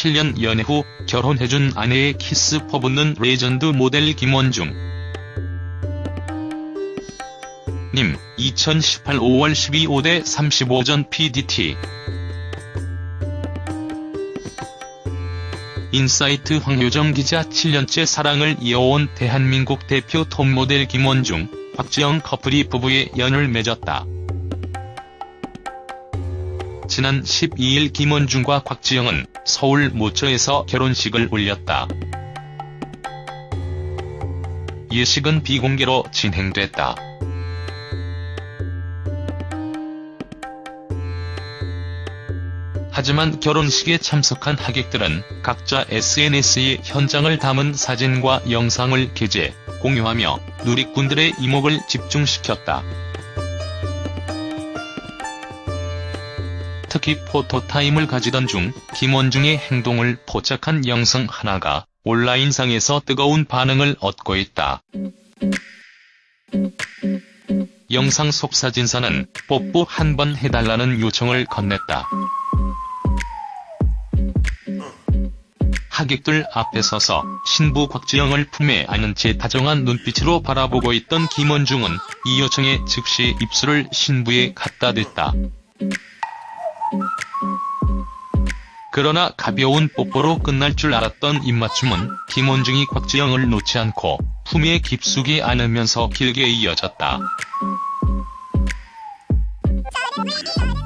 7년 연애 후 결혼해준 아내의 키스 퍼붓는 레전드 모델 김원중. 님, 2018 5월 12 5대 35전 PDT 인사이트 황효정 기자 7년째 사랑을 이어온 대한민국 대표 톱모델 김원중, 곽지영 커플이 부부의 연을 맺었다. 지난 12일 김원중과 곽지영은 서울 모처에서 결혼식을 올렸다. 예식은 비공개로 진행됐다. 하지만 결혼식에 참석한 하객들은 각자 SNS에 현장을 담은 사진과 영상을 게재, 공유하며 누리꾼들의 이목을 집중시켰다. 특히 포토타임을 가지던 중 김원중의 행동을 포착한 영상 하나가 온라인상에서 뜨거운 반응을 얻고 있다. 영상 속 사진사는 뽀뽀 한 번 해달라는 요청을 건넸다. 하객들 앞에 서서 신부 곽지영을 품에 안은 채 다정한 눈빛으로 바라보고 있던 김원중은 이 요청에 즉시 입술을 신부에 갖다 댔다. 그러나 가벼운 뽀뽀로 끝날 줄 알았던 입맞춤은 김원중이 곽지영을 놓지 않고 품에 깊숙이 안으면서 길게 이어졌다.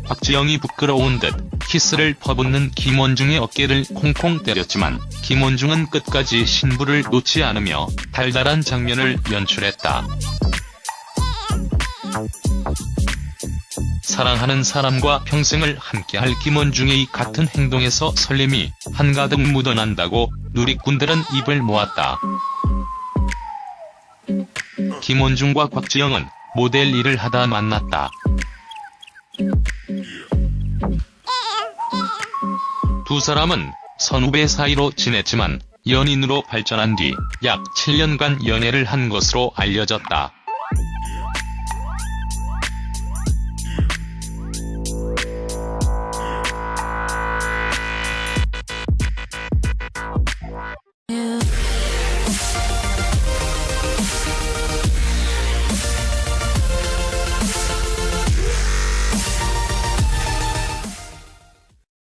곽지영이 부끄러운 듯 키스를 퍼붓는 김원중의 어깨를 콩콩 때렸지만 김원중은 끝까지 신부를 놓지 않으며 달달한 장면을 연출했다. 사랑하는 사람과 평생을 함께할 김원중의 같은 행동에서 설렘이 한가득 묻어난다고 누리꾼들은 입을 모았다. 김원중과 곽지영은 모델 일을 하다 만났다. 두 사람은 선후배 사이로 지냈지만 연인으로 발전한 뒤 약 7년간 연애를 한 것으로 알려졌다.